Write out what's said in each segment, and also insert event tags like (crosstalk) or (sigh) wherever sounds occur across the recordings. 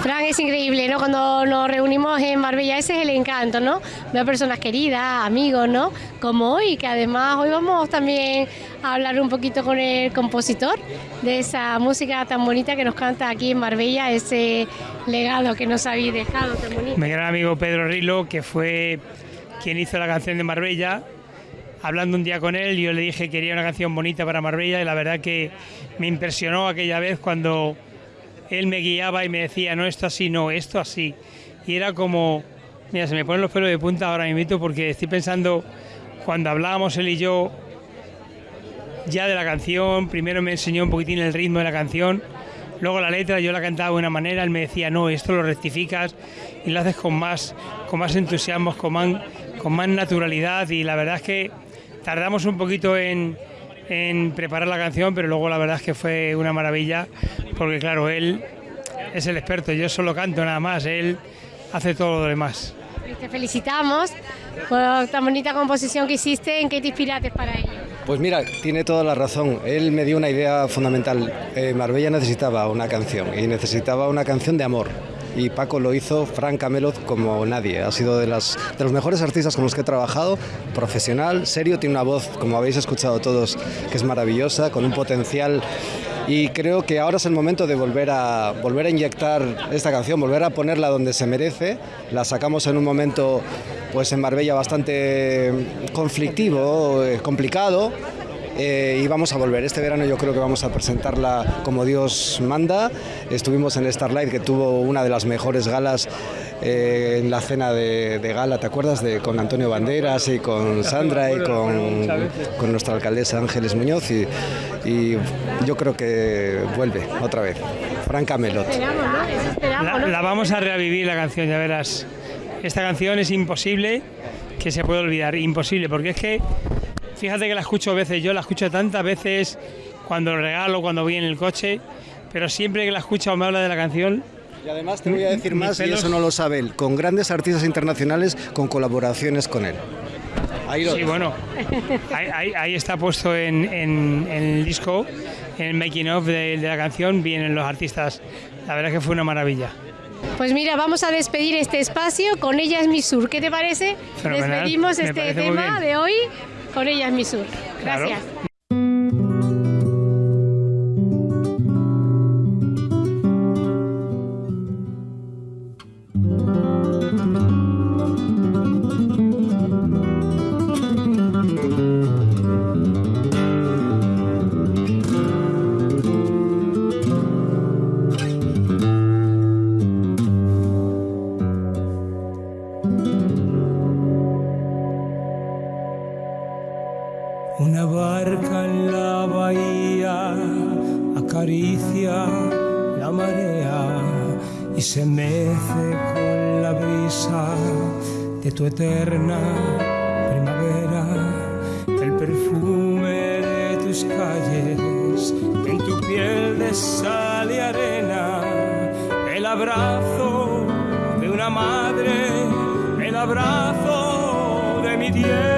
Fran, es increíble, ¿no? Cuando nos reunimos en Marbella, ese es el encanto, ¿no? Ver personas queridas, amigos, ¿no? Como hoy, que además hoy vamos también a hablar un poquito con el compositor de esa música tan bonita que nos canta aquí en Marbella, ese legado que nos habéis dejado tan bonito. Mi gran amigo Pedro Rilo, que fue quien hizo la canción de Marbella, hablando un día con él, yo le dije que quería una canción bonita para Marbella y la verdad que me impresionó aquella vez cuando él me guiaba y me decía, no, esto así, no, esto así. Y era como, mira, se me ponen los pelos de punta ahora mismo porque estoy pensando, cuando hablábamos él y yo ya de la canción, primero me enseñó un poquitín el ritmo de la canción, luego la letra yo la cantaba de una manera, él me decía, no, esto lo rectificas y lo haces con más, con más entusiasmo, con más, con más naturalidad y la verdad es que tardamos un poquito en, en preparar la canción, pero luego la verdad es que fue una maravilla, porque claro, él es el experto, yo solo canto nada más, él hace todo lo demás. Te felicitamos por tan bonita composición que hiciste, ¿en qué te inspiraste para ello? Pues mira, tiene toda la razón. Él me dio una idea fundamental. Eh, Marbella necesitaba una canción y necesitaba una canción de amor y Paco lo hizo Frank Camelot como nadie. Ha sido de, de los mejores artistas con los que he trabajado, profesional, serio, tiene una voz, como habéis escuchado todos, que es maravillosa, con un potencial y creo que ahora es el momento de volver a, volver a inyectar esta canción, volver a ponerla donde se merece. La sacamos en un momento pues en Marbella bastante conflictivo, eh, complicado, eh, y vamos a volver. Este verano yo creo que vamos a presentarla como Dios manda. Estuvimos en Starlight, que tuvo una de las mejores galas eh, en la cena de, gala, ¿te acuerdas? De, con Antonio Banderas y con (laughs) Sandra y con, con nuestra alcaldesa Ángeles Muñoz. Y, y, yo creo que vuelve otra vez. Franca Melot. La, la vamos a revivir la canción, ya verás. Esta canción es imposible que se pueda olvidar, imposible, porque es que Fíjate que la escucho veces, yo la escucho tantas veces cuando lo regalo, cuando voy en el coche, pero siempre que la escucho o me habla de la canción, y además te voy a decir más, y eso no lo sabe él, con grandes artistas internacionales, con colaboraciones con él. Ahí lo sí, bueno, ahí, está puesto en, el disco, en el making of de, de, la canción, vienen los artistas. La verdad es que fue una maravilla. Pues mira, vamos a despedir este espacio con Ella es mi sur. ¿Qué te parece? Despedimos este tema de hoy con ella es mi sur. Gracias. Tu eterna primavera, el perfume de tus calles, en tu piel de sal y arena, el abrazo de una madre, el abrazo de mi tierra.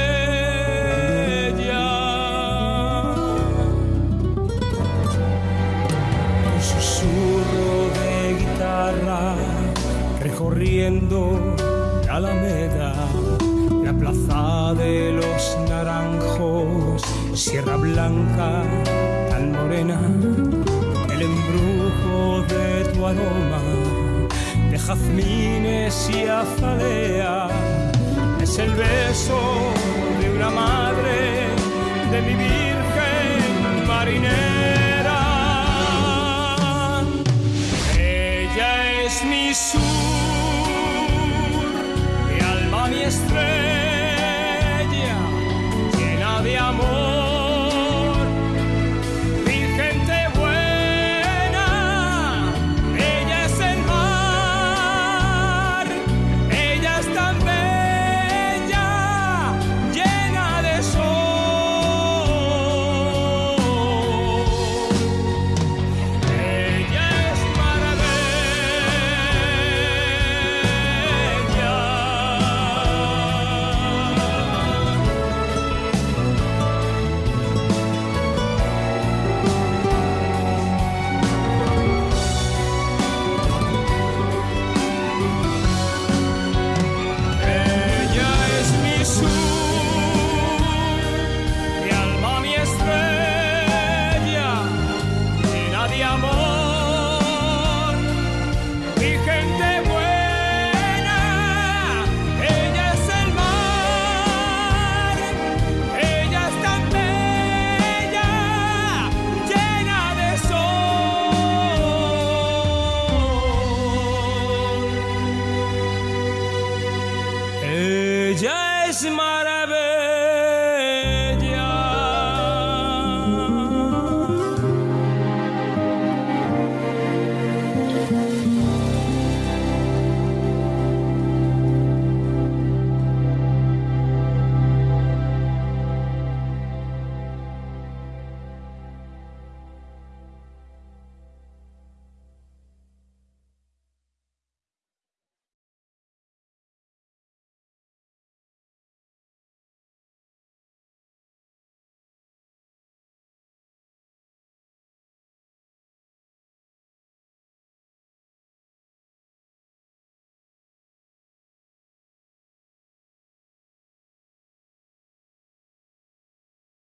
la Alameda, la plaza de los naranjos, Sierra Blanca, tan morena, el embrujo de tu aroma, de jazmines y azalea, es el beso de una madre, de mi virgen marinera.